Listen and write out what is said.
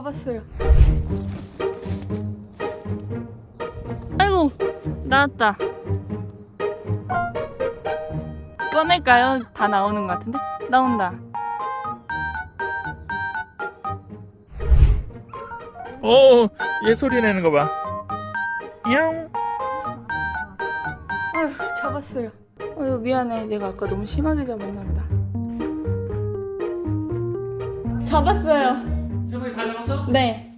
잡았어요. 아이고 나왔다. 꺼낼까요? 다 나오는 것 같은데? 나온다. 오, 얘 소리 내는 거 봐. 야옹. 아휴 잡았어요. 어휴 미안해. 내가 아까 너무 심하게 잡았나 보다. 잡았어요. Bem,